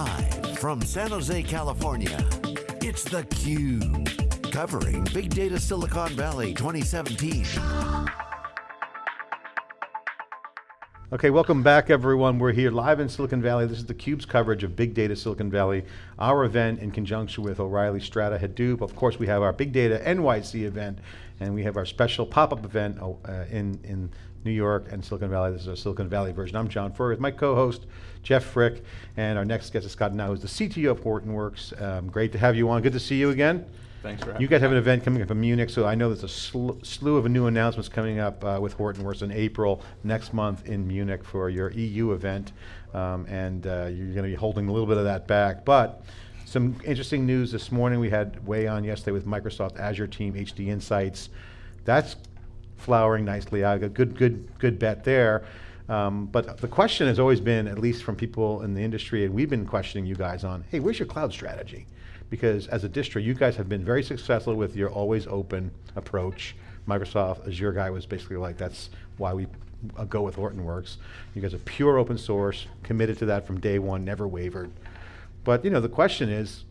Live from San Jose, California, it's theCUBE. Covering Big Data Silicon Valley 2017. Okay, welcome back everyone. We're here live in Silicon Valley. This is theCUBE's coverage of Big Data Silicon Valley, our event in conjunction with O'Reilly Strata Hadoop. Of course, we have our Big Data NYC event, and we have our special pop-up event uh, in, in New York and Silicon Valley. This is our Silicon Valley version. I'm John Furrier with my co-host, Jeff Frick, and our next guest is Scott Gnau, who's the CTO of Hortonworks. Um, great to have you on, good to see you again. Thanks for having You guys have an event coming up in Munich, so I know there's a sl slew of new announcements coming up uh, with Hortonworks in April, next month in Munich for your EU event, um, and uh, you're going to be holding a little bit of that back. But some interesting news this morning, we had Wei on yesterday with Microsoft Azure team, HDInsights. That's flowering nicely out, a good, good, good bet there. Um, but the question has always been, at least from people in the industry, and we've been questioning you guys on, hey, where's your cloud strategy? Because as a distro, you guys have been very successful with your always open approach. Microsoft Azure guy was basically like, that's why we uh, go with Hortonworks. You guys are pure open source, committed to that from day one, never wavered. But you know, the question is,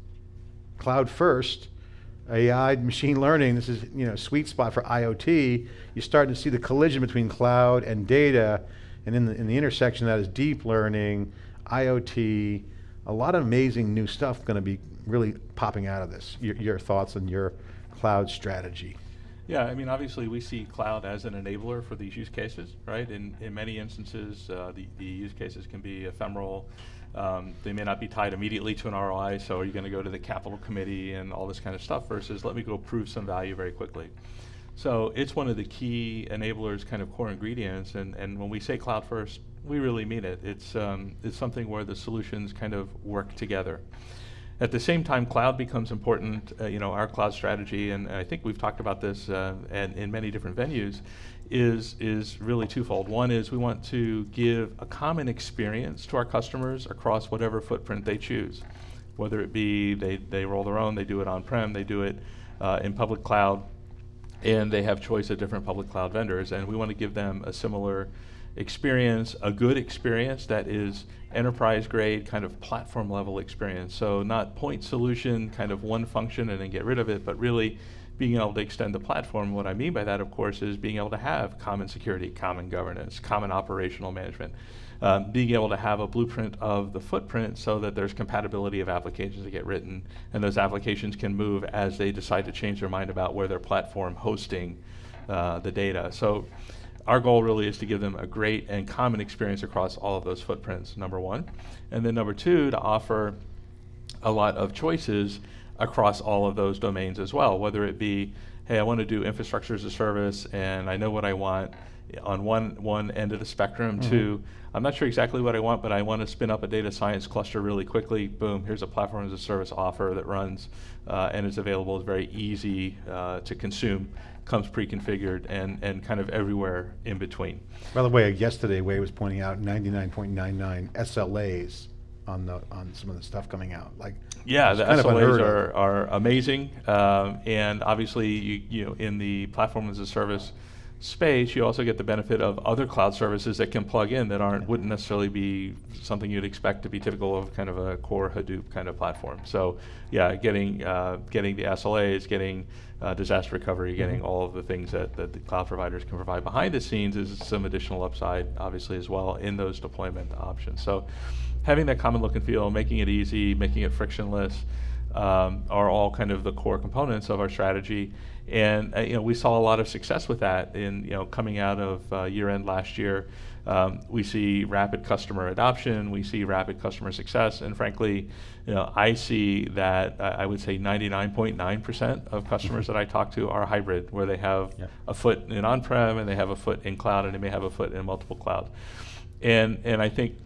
cloud first, AI, machine learning, this is you know sweet spot for IoT. You're starting to see the collision between cloud and data, and in the, in the intersection that is deep learning, IoT, a lot of amazing new stuff going to be really popping out of this. Your, your thoughts on your cloud strategy. Yeah, I mean, obviously we see cloud as an enabler for these use cases, right? In, in many instances, uh, the, the use cases can be ephemeral. Um, they may not be tied immediately to an ROI, so are you going to go to the capital committee and all this kind of stuff versus let me go prove some value very quickly. So it's one of the key enablers, kind of core ingredients, and, and when we say cloud first, we really mean it. It's, um, it's something where the solutions kind of work together. At the same time, cloud becomes important, uh, you know, our cloud strategy, and I think we've talked about this uh, and in many different venues, is, is really twofold. One is we want to give a common experience to our customers across whatever footprint they choose. Whether it be they, they roll their own, they do it on-prem, they do it uh, in public cloud, and they have choice of different public cloud vendors, and we want to give them a similar experience, a good experience that is enterprise grade kind of platform level experience. So not point solution, kind of one function and then get rid of it, but really being able to extend the platform. What I mean by that, of course, is being able to have common security, common governance, common operational management, um, being able to have a blueprint of the footprint so that there's compatibility of applications that get written, and those applications can move as they decide to change their mind about where their platform hosting uh, the data. So our goal really is to give them a great and common experience across all of those footprints, number one. And then number two, to offer a lot of choices across all of those domains as well, whether it be, hey, I want to do infrastructure as a service and I know what I want on one, one end of the spectrum mm -hmm. to, I'm not sure exactly what I want, but I want to spin up a data science cluster really quickly. Boom, here's a platform as a service offer that runs uh, and is available, it's very easy uh, to consume comes pre-configured and, and kind of everywhere in between. By the way, yesterday Wei was pointing out 99.99 SLAs on the on some of the stuff coming out. Like yeah, the SLAs are, are amazing, um, and obviously you, you know in the platform as a service space, you also get the benefit of other cloud services that can plug in that aren't wouldn't necessarily be something you'd expect to be typical of kind of a core Hadoop kind of platform. So yeah, getting uh, getting the SLAs, getting uh, disaster recovery, getting mm -hmm. all of the things that, that the cloud providers can provide behind the scenes is some additional upside, obviously, as well in those deployment options. So having that common look and feel, making it easy, making it frictionless, um, are all kind of the core components of our strategy. And uh, you know, we saw a lot of success with that in you know coming out of uh, year end last year. Um, we see rapid customer adoption, we see rapid customer success, and frankly, you know, I see that uh, I would say 99.9% of customers that I talk to are hybrid, where they have yeah. a foot in on-prem and they have a foot in cloud, and they may have a foot in multiple clouds. And and I think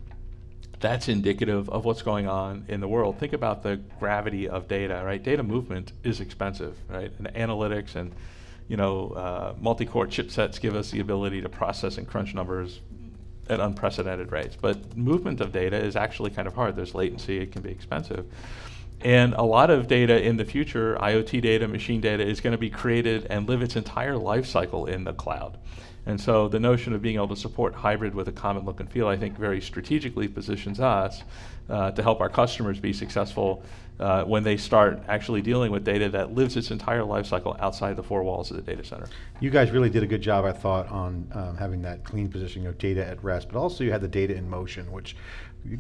that's indicative of what's going on in the world. Think about the gravity of data, right? Data movement is expensive, right? And analytics and you know, uh, multi-core chipsets give us the ability to process and crunch numbers at unprecedented rates. But movement of data is actually kind of hard. There's latency, it can be expensive. And a lot of data in the future, IoT data, machine data, is going to be created and live its entire life cycle in the cloud. And so the notion of being able to support hybrid with a common look and feel, I think, very strategically positions us uh, to help our customers be successful uh, when they start actually dealing with data that lives its entire life cycle outside the four walls of the data center. You guys really did a good job, I thought, on um, having that clean positioning of data at rest, but also you had the data in motion, which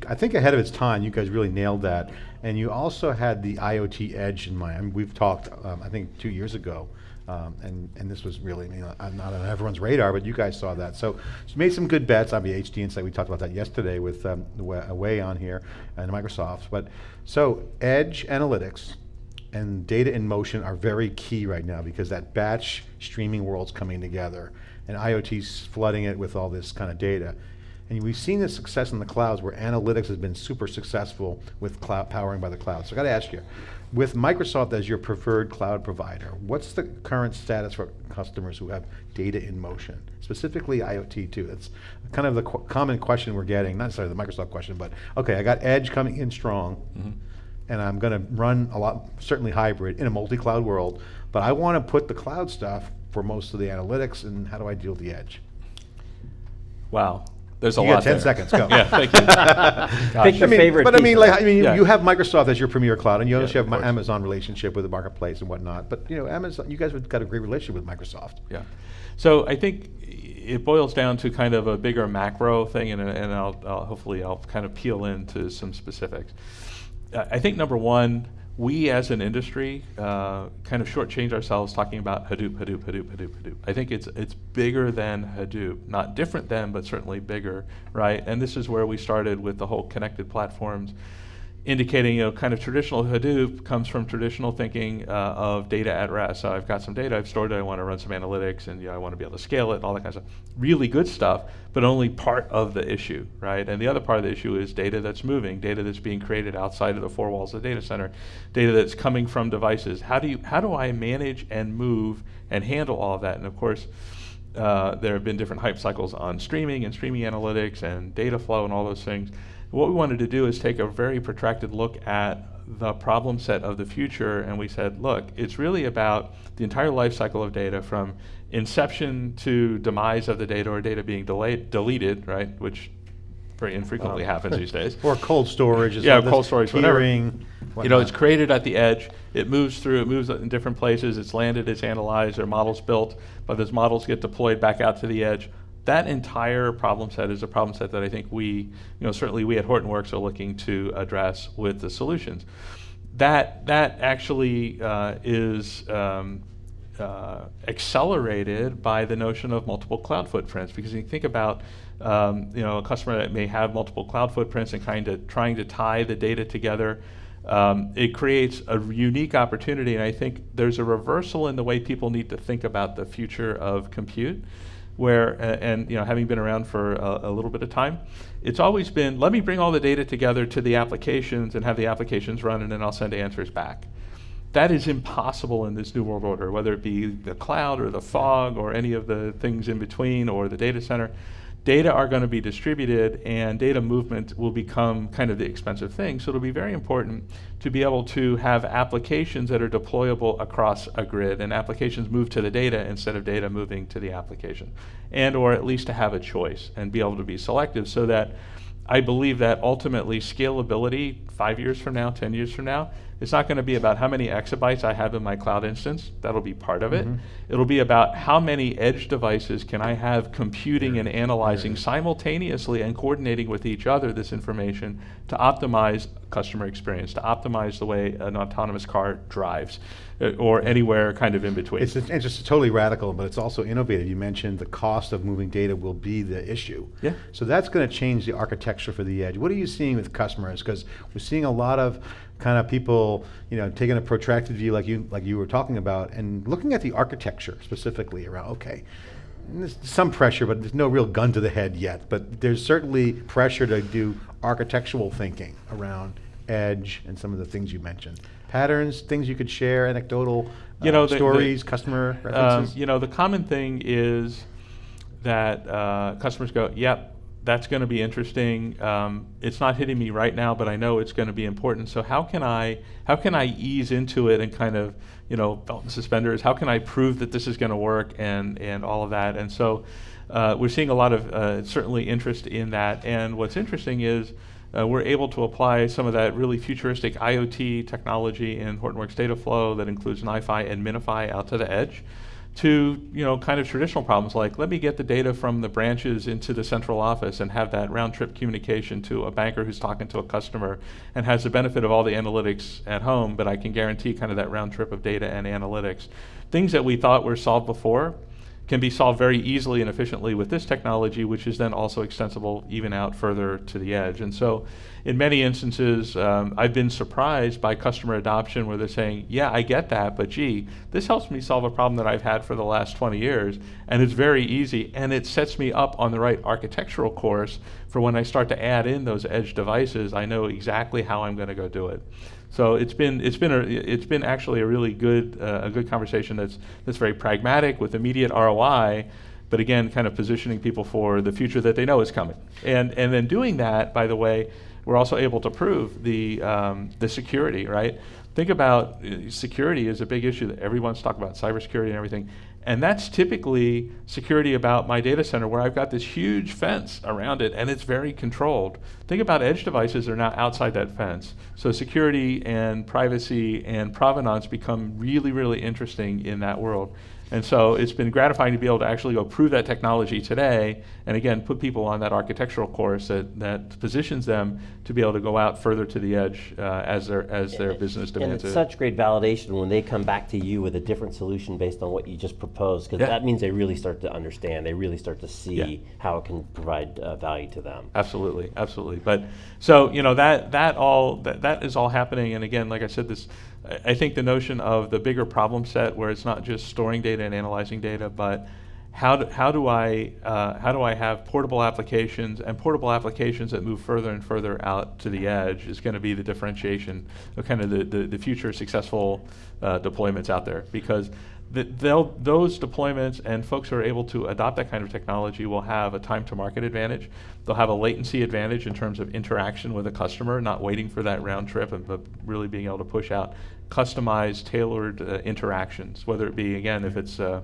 I think ahead of its time, you guys really nailed that. And you also had the IoT edge in mind. I mean, we've talked, um, I think, two years ago, um, and, and this was really, uh, not on everyone's radar, but you guys saw that. So, so made some good bets, on the HDInsight, we talked about that yesterday with um, Wa- Away on here and Microsoft. But, so Edge Analytics and data in motion are very key right now because that batch streaming world's coming together and IoT's flooding it with all this kind of data. And we've seen the success in the clouds where analytics has been super successful with cloud powering by the cloud. So I got to ask you, with Microsoft as your preferred cloud provider, what's the current status for customers who have data in motion, specifically IoT too? That's kind of the qu common question we're getting, not necessarily the Microsoft question, but okay, I got Edge coming in strong, mm-hmm. and I'm going to run a lot, certainly hybrid in a multi-cloud world, but I want to put the cloud stuff for most of the analytics, and how do I deal with the Edge? Wow. There's a You lot got 10 there. seconds, go. Yeah, thank you. Pick your I mean, favorite But I mean, like. I mean, you- Yeah. you have Microsoft as your premier cloud, and you Yeah, also of have my. Amazon relationship with the marketplace and whatnot. But you know, Amazon, you guys have got a great relationship with Microsoft. Yeah. So I think it boils down to kind of a bigger macro thing, and, and I'll, I'll hopefully I'll kind of peel into some specifics. Uh, I think number one, we as an industry uh, kind of shortchange ourselves talking about Hadoop, Hadoop, Hadoop, Hadoop, Hadoop. I think it's it's bigger than Hadoop, not different than, but certainly bigger, right? And this is where we started with the whole connected platforms indicating, you know, kind of traditional Hadoop comes from traditional thinking uh, of data at rest. So I've got some data, I've stored it, I want to run some analytics, and you know, I want to be able to scale it, and all that kind of stuff. Really good stuff, but only part of the issue, right? And the other part of the issue is data that's moving, data that's being created outside of the four walls of the data center, data that's coming from devices. How do you, how do I manage and move and handle all of that? And of course. Uh, there have been different hype cycles on streaming and streaming analytics and data flow and all those things. What we wanted to do is take a very protracted look at the problem set of the future, and we said, look, it's really about the entire life cycle of data from inception to demise of the data or data being delayed, deleted, right, which very infrequently happens these days. Or cold storage. is Yeah, cold storage, whatever. peering, You know, it's created at the edge. It moves through. It moves in different places. It's landed. It's analyzed. There are models built, but those models get deployed back out to the edge. That entire problem set is a problem set that I think we, you know, certainly we at Hortonworks are looking to address with the solutions. That that actually uh, is. Um, uh, accelerated by the notion of multiple cloud footprints because you think about um, you know a customer that may have multiple cloud footprints and kind of trying to tie the data together um, it creates a unique opportunity and I think there's a reversal in the way people need to think about the future of compute where and you know having been around for a, a little bit of time it's always been let me bring all the data together to the applications and have the applications run and then I'll send answers back that is impossible in this new world order, whether it be the cloud or the fog or any of the things in between or the data center. Data are going to be distributed and data movement will become kind of the expensive thing. So it'll be very important to be able to have applications that are deployable across a grid and applications move to the data instead of data moving to the application. And or at least to have a choice and be able to be selective so that I believe that ultimately scalability, five years from now, 10 years from now, it's not going to be about how many exabytes I have in my cloud instance. That'll be part of it. Mhm. It'll be about how many edge devices can I have computing and analyzing simultaneously and coordinating with each other this information to optimize customer experience, to optimize the way an autonomous car drives, Uh, or anywhere kind of in between. It's, it's just totally radical, but it's also innovative. You mentioned the cost of moving data will be the issue. Yeah. So that's going to change the architecture for the edge. What are you seeing with customers? Because we're seeing a lot of kind of people, you know, taking a protracted view like you like you were talking about, and looking at the architecture specifically around. Okay, there's some pressure, but there's no real gun to the head yet. But there's certainly pressure to do architectural thinking around edge and some of the things you mentioned. Patterns, things you could share, anecdotal You know, uh, the- the- stories, customer Um, references. you know, the common thing is that uh, customers go, "Yep, that's going to be interesting. Um, it's not hitting me right now, but I know it's going to be important. So how can I how can I ease into it and kind of you know belt and suspenders? How can I prove that this is going to work and and all of that? And so uh, we're seeing a lot of uh, certainly interest in that. And what's interesting is. Uh, we're able to apply some of that really futuristic IoT technology in Hortonworks data flow that includes NiFi and MiNiFi out to the edge to you know kind of traditional problems like let me get the data from the branches into the central office and have that round trip communication to a banker who's talking to a customer and has the benefit of all the analytics at home but I can guarantee kind of that round trip of data and analytics. Things that we thought were solved before can be solved very easily and efficiently with this technology, which is then also extensible even out further to the edge. And so, in many instances, um, I've been surprised by customer adoption where they're saying, Yeah, I get that, but gee, this helps me solve a problem that I've had for the last 20 years, and it's very easy, and it sets me up on the right architectural course for when I start to add in those edge devices, I know exactly how I'm going to go do it. So it's been it's been a it's been actually a really good uh, a good conversation that's that's very pragmatic with immediate ROI, but again, kind of positioning people for the future that they know is coming. And and then doing that, by the way, we're also able to prove the um, the security, right? Think about uh, security is a big issue that everyone's talking about cybersecurity and everything. And that's typically security about my data center where I've got this huge fence around it and it's very controlled. Think about edge devices are now outside that fence. So security and privacy and provenance become really, really interesting in that world. And so it's been gratifying to be able to actually go prove that technology today, and again, put people on that architectural course that, that positions them to be able to go out further to the edge uh, as their as their business demands. And it's it. such great validation when they come back to you with a different solution based on what you just proposed, because Yeah. that means they really start to understand. They really start to see Yeah. how it can provide uh, value to them. Absolutely, absolutely. But so you know that that all that, that is all happening. And again, like I said, this I- think the notion of the bigger problem set where it's not just storing data and analyzing data, but how do, how do I uh, how do I have portable applications and portable applications that move further and further out to the edge is going to be the differentiation of kind of the, the, the future successful uh, deployments out there. Because those deployments and folks who are able to adopt that kind of technology will have a time to market advantage. They'll have a latency advantage in terms of interaction with a customer, not waiting for that round trip, and, but really being able to push out customized, tailored uh, interactions, whether it be, again, if it's uh,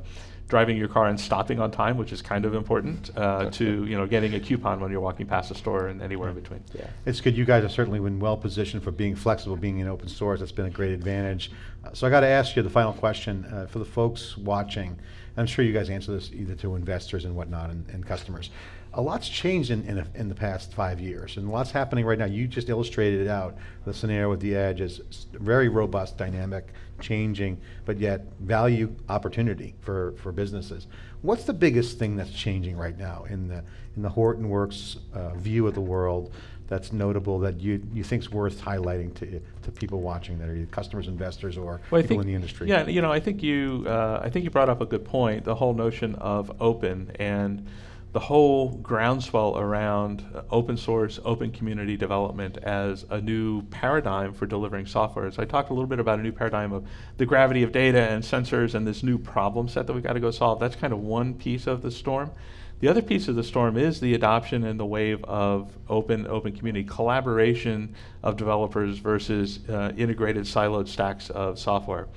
driving your car and stopping on time, which is kind of important, uh, to you know getting a coupon when you're walking past a store and anywhere in between. Yeah. It's good. You guys have certainly been well positioned for being flexible, being in open source. That's been a great advantage. Uh, so I got to ask you the final question uh, for the folks watching. I'm sure you guys answer this either to investors and whatnot and, and customers. A lot's changed in, in, a, in, the past five years, and lots happening right now. You just illustrated it out. The scenario with the edge is very robust, dynamic, changing, but yet value opportunity for, for businesses. What's the biggest thing that's changing right now in the in the Hortonworks uh, view of the world that's notable that you you think's worth highlighting to to people watching that are customers, investors, or well, people think, in the industry? Yeah, you know, I think you uh, I think you brought up a good point. The whole notion of open and the whole groundswell around uh, open source, open community development as a new paradigm for delivering software. So I talked a little bit about a new paradigm of the gravity of data and sensors and this new problem set that we've got to go solve. That's kind of one piece of the storm. The other piece of the storm is the adoption and the wave of open open community collaboration of developers versus uh, integrated siloed stacks of software.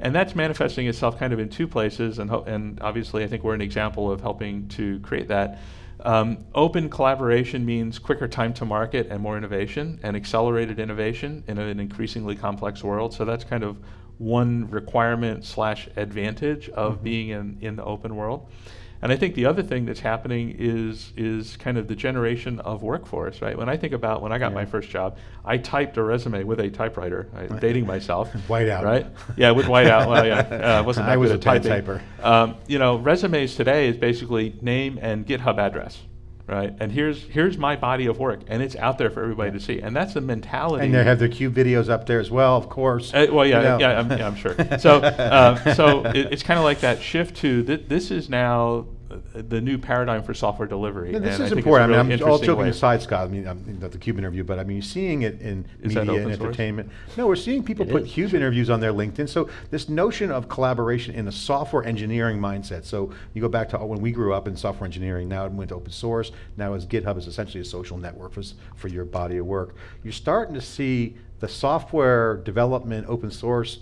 And that's manifesting itself kind of in two places, and, and obviously I think we're an example of helping to create that. Um, open collaboration means quicker time to market and more innovation and accelerated innovation in an increasingly complex world. So that's kind of one requirement slash advantage of mm-hmm. being in, in the open world. And I think the other thing that's happening is is kind of the generation of workforce, right? When I think about when I got yeah. my first job, I typed a resume with a typewriter, right? dating myself. whiteout. Right? Yeah, with whiteout. well, yeah, uh, wasn't I was a typing. typer. Um, you know, resumes today is basically name and GitHub address, right? And here's here's my body of work, and it's out there for everybody to see. And that's the mentality. And they have their cube videos up there as well, of course. Uh, well, yeah, you know. yeah, I'm, yeah, I'm sure. So, uh, so it, it's kind of like that shift to th- this is now the new paradigm for software delivery. No, this and I is think it's a important. I mean, I'm all joking way. aside, Scott. I mean, I'm, not the Cube interview, but I mean, you're seeing it in Is that media and open source? entertainment. No, we're seeing people It put is. Cube interviews on their LinkedIn. So this notion of collaboration in a software engineering mindset. So you go back to when we grew up in software engineering. Now it went to open source. Now as GitHub is essentially a social network for, for your body of work. You're starting to see the software development, open source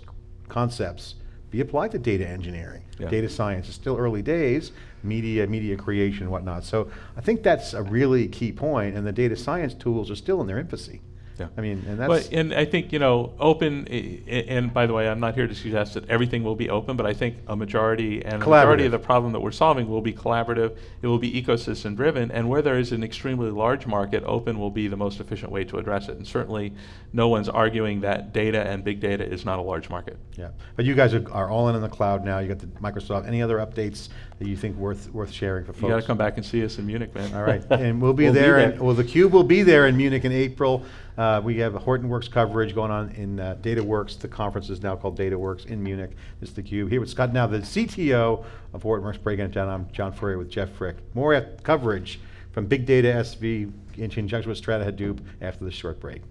concepts be applied to data engineering, Yeah. data science. It's still early days, media, media creation, whatnot. So I think that's a really key point, and the data science tools are still in their infancy. Yeah. I mean, and that's But, and I think, you know, open, and by the way, I'm not here to suggest that everything will be open, but I think a majority, and a majority of the problem that we're solving will be collaborative, it will be ecosystem driven, and where there is an extremely large market, open will be the most efficient way to address it. And certainly, no one's arguing that data and big data is not a large market. yeah. But you guys are, are all in on the cloud now. You got the Microsoft. Any other updates that you think worth worth sharing for folks? You gotta come back and see us in Munich, man. All right, and we'll be We'll there. there. and- well, the Cube will be there in Munich in April. Uh, we have Hortonworks coverage going on in uh, DataWorks. The conference is now called DataWorks in Munich. It's the Cube. Here with Scott Gnau, the CTO of Hortonworks, breaking it down. I'm John Furrier with Jeff Frick. More coverage from Big Data SV in conjunction with Strata Hadoop after this short break.